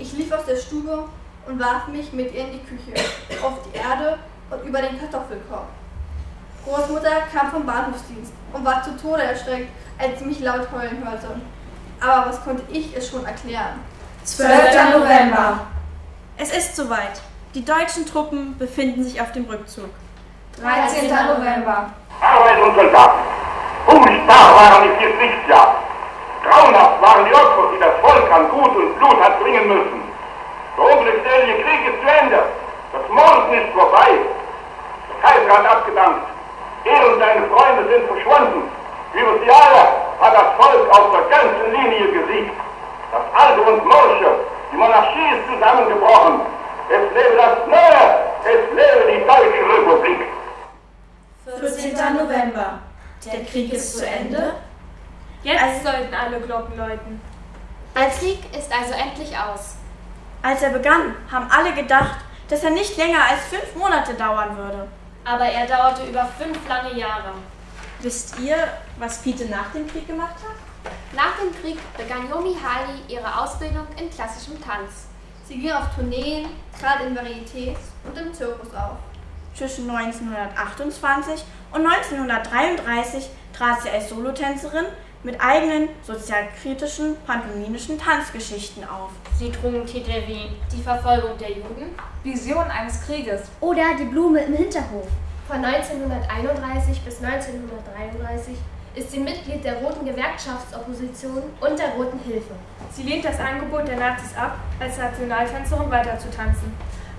Ich lief aus der Stube und warf mich mit ihr in die Küche, auf die Erde und über den Kartoffelkorb. Großmutter kam vom Bahnhofsdienst und war zu Tode erschreckt, als sie mich laut heulen hörte. Aber was konnte ich es schon erklären? 12. November. Es ist soweit. Die deutschen Truppen befinden sich auf dem Rückzug. 13. November. Arbeit und Soldaten. Furchtbar waren die vier Kriegsjahre. Grauenhaft waren die Opfer, die das Volk an Gut und Blut hat bringen müssen. Der unglückselige Krieg ist zu Ende. Das Morden ist vorbei. Der Kaiser hat abgedankt. Er und seine Freunde sind verschwunden. Jahre hat das Volk auf der ganzen Linie gesiegt. Das Alte und Morsche, die Monarchie ist zusammengebrochen. Es lebe das Neue, es lebe die Deutsche Republik. 14. November. Der Krieg ist zu Ende. Jetzt sollten alle Glocken läuten. Der Krieg ist also endlich aus. Als er begann, haben alle gedacht, dass er nicht länger als fünf Monate dauern würde. Aber er dauerte über fünf lange Jahre. Wisst ihr, was Pete nach dem Krieg gemacht hat? Nach dem Krieg begann Yomi Hali ihre Ausbildung in klassischem Tanz. Sie ging auf Tourneen, trat in Varietés und im Zirkus auf. Zwischen 1928 und 1933 trat sie als Solotänzerin mit eigenen sozialkritischen pantomimischen Tanzgeschichten auf. Sie trugen Titel wie Die Verfolgung der Juden, Vision eines Krieges. Oder die Blume im Hinterhof. Von 1931 bis 1933 ist sie Mitglied der Roten Gewerkschaftsopposition und der Roten Hilfe. Sie lehnt das Angebot der Nazis ab, als Nationaltänzerin weiterzutanzen.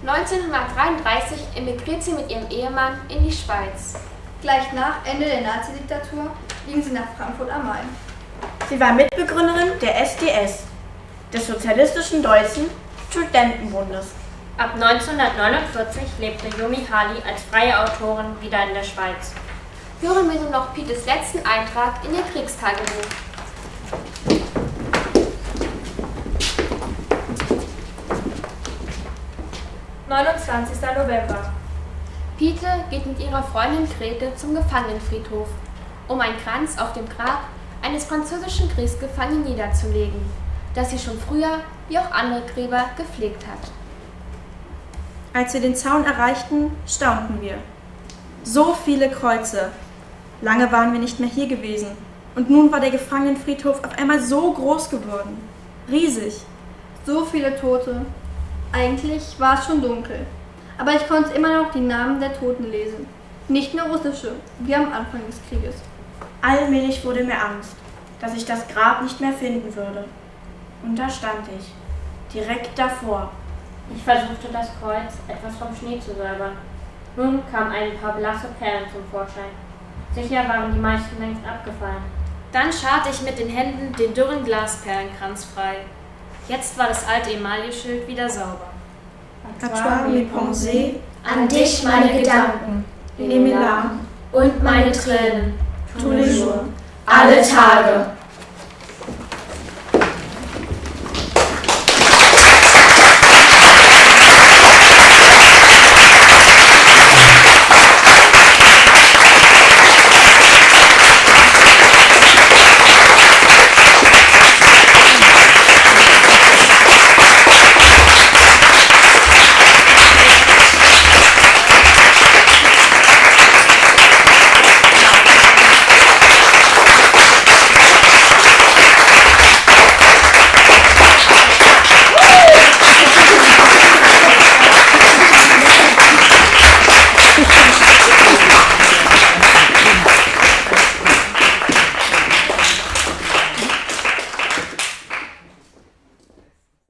1933 emigriert sie mit ihrem Ehemann in die Schweiz. Gleich nach Ende der Nazidiktatur ging sie nach Frankfurt am Main. Sie war Mitbegründerin der SDS, des Sozialistischen Deutschen Studentenbundes. Ab 1949 lebte Yomi Hali als freie Autorin wieder in der Schweiz. Hören wir nun noch Pites letzten Eintrag in ihr Kriegstagebuch. – 29. November. Pete geht mit ihrer Freundin Grete zum Gefangenenfriedhof, um einen Kranz auf dem Grab eines französischen Kriegsgefangenen niederzulegen, das sie schon früher, wie auch andere Gräber, gepflegt hat. Als wir den Zaun erreichten, staunten wir. So viele Kreuze. Lange waren wir nicht mehr hier gewesen. Und nun war der Gefangenenfriedhof auf einmal so groß geworden. Riesig. So viele Tote. Eigentlich war es schon dunkel. Aber ich konnte immer noch die Namen der Toten lesen. Nicht nur russische, wie am Anfang des Krieges. Allmählich wurde mir Angst, dass ich das Grab nicht mehr finden würde. Und da stand ich, direkt davor. Ich versuchte das Kreuz etwas vom Schnee zu säubern. Nun kamen ein paar blasse Perlen zum Vorschein. Sicher waren die meisten längst abgefallen. Dann scharte ich mit den Händen den dürren Glasperlenkranz frei. Jetzt war das alte Emailleschild wieder sauber. Atoir mes pensées, An dich meine Gedanken mes larmes, und meine Tränen. tous les jours. Alle Tage.